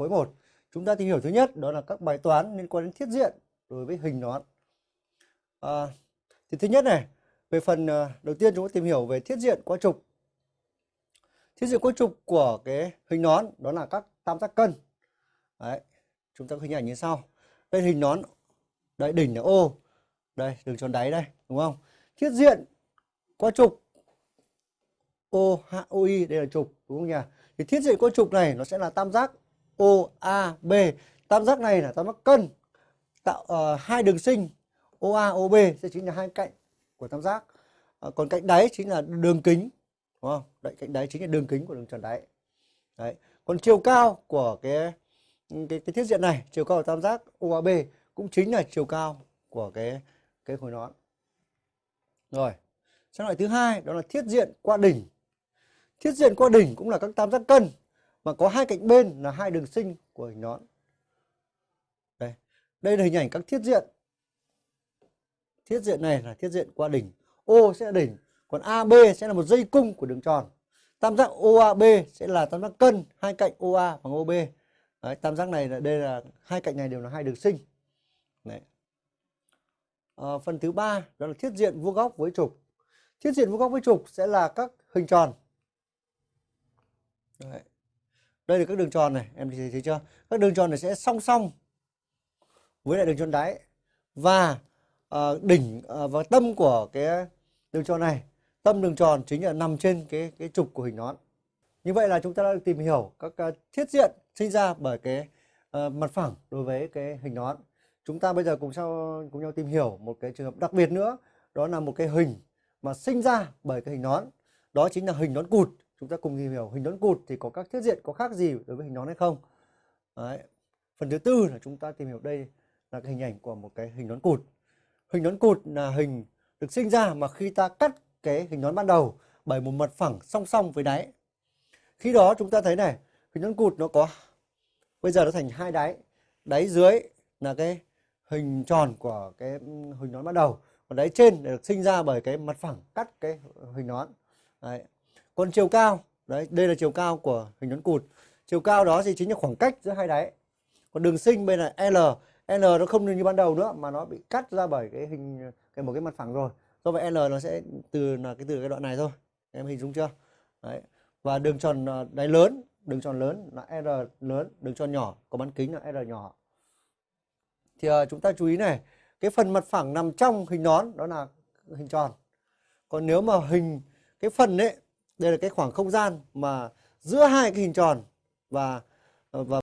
khối 1. Chúng ta tìm hiểu thứ nhất đó là các bài toán liên quan đến thiết diện đối với hình nón. À, thì thứ nhất này, về phần à, đầu tiên chúng ta tìm hiểu về thiết diện qua trục. Thiết diện qua trục của cái hình nón đó là các tam giác cân. Đấy, chúng ta có hình ảnh như sau. Đây hình nón, đây đỉnh là O, đây đường tròn đáy đây, đúng không? Thiết diện qua trục OHOI đây là trục, đúng không nhỉ? Thì thiết diện qua trục này nó sẽ là tam giác OAB. Tam giác này là tam giác cân tạo uh, hai đường sinh OA OB sẽ chính là hai cạnh của tam giác. Uh, còn cạnh đáy chính là đường kính, đúng không? Đấy, cạnh đáy chính là đường kính của đường tròn đáy. Đấy. Còn chiều cao của cái cái, cái thiết diện này, chiều cao của tam giác OAB cũng chính là chiều cao của cái cái khối nón. Rồi. Sang loại thứ hai đó là thiết diện qua đỉnh. Thiết diện qua đỉnh cũng là các tam giác cân mà có hai cạnh bên là hai đường sinh của hình nón. Đây, đây là hình ảnh các thiết diện. Thiết diện này là thiết diện qua đỉnh. O sẽ là đỉnh, còn AB sẽ là một dây cung của đường tròn. Tam giác OAB sẽ là tam giác cân, hai cạnh OA bằng OB. Đấy, tam giác này là đây là hai cạnh này đều là hai đường sinh. Đấy. À, phần thứ ba đó là thiết diện vuông góc với trục. Thiết diện vuông góc với trục sẽ là các hình tròn. Đấy đây là các đường tròn này em thấy, thấy chưa? Các đường tròn này sẽ song song với lại đường tròn đáy. Và uh, đỉnh uh, và tâm của cái đường tròn này tâm đường tròn chính là nằm trên cái cái trục của hình nón. Như vậy là chúng ta đã được tìm hiểu các uh, thiết diện sinh ra bởi cái uh, mặt phẳng đối với cái hình nón. Chúng ta bây giờ cùng sau cùng nhau tìm hiểu một cái trường hợp đặc biệt nữa. Đó là một cái hình mà sinh ra bởi cái hình nón. Đó chính là hình nón cụt chúng ta cùng tìm hiểu hình nón cụt thì có các thiết diện có khác gì đối với hình nón hay không? Đấy. phần thứ tư là chúng ta tìm hiểu đây là cái hình ảnh của một cái hình nón cụt. Hình nón cụt là hình được sinh ra mà khi ta cắt cái hình nón ban đầu, bởi một mặt phẳng song song với đáy. Khi đó chúng ta thấy này, hình nón cụt nó có, bây giờ nó thành hai đáy. Đáy dưới là cái hình tròn của cái hình nón ban đầu, còn đáy trên được sinh ra bởi cái mặt phẳng cắt cái hình nón. Đấy còn chiều cao đấy đây là chiều cao của hình nón cụt. Chiều cao đó thì chính là khoảng cách giữa hai đáy. Còn đường sinh bên này L L nó không như ban đầu nữa mà nó bị cắt ra bởi cái hình cái một cái mặt phẳng rồi. Do vậy L nó sẽ từ là cái từ cái đoạn này thôi. Em hình dung chưa? Đấy. Và đường tròn à, đáy lớn đường tròn lớn là R lớn đường tròn nhỏ có bán kính là R nhỏ. Thì uh, chúng ta chú ý này cái phần mặt phẳng nằm trong hình nón đó là hình tròn. Còn nếu mà hình cái phần ấy đây là cái khoảng không gian mà giữa hai cái hình tròn và và